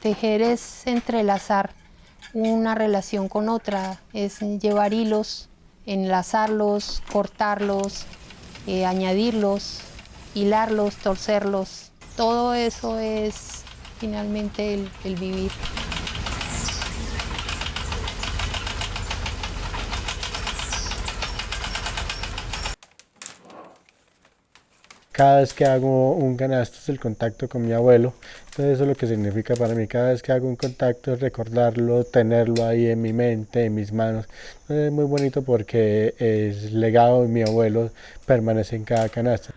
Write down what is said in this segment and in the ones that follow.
tejer es entrelazar una relación con otra, es llevar hilos, enlazarlos, cortarlos, eh, añadirlos, hilarlos, torcerlos. Todo eso es finalmente el vivir. Cada vez que hago un canasto es el contacto con mi abuelo, entonces eso es lo que significa para mí, cada vez que hago un contacto es recordarlo, tenerlo ahí en mi mente, en mis manos, es muy bonito porque el legado de mi abuelo permanece en cada canasto.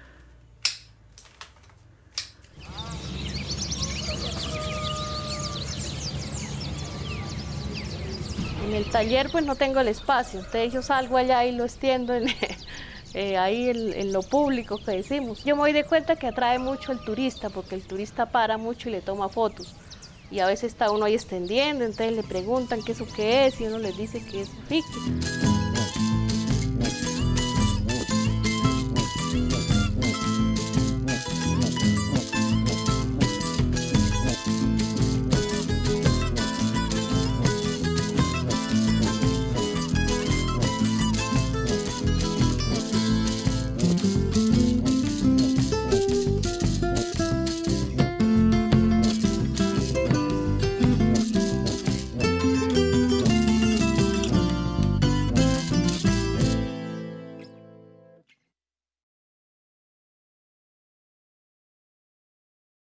En el taller pues no tengo el espacio, entonces yo salgo allá y lo extiendo en, eh, ahí en, lo público que decimos. Yo me doy de cuenta que atrae mucho el turista, porque el turista para mucho y le toma fotos. Y a veces está uno ahí extendiendo, entonces le preguntan qué es o qué es, y uno les dice que es ficticio.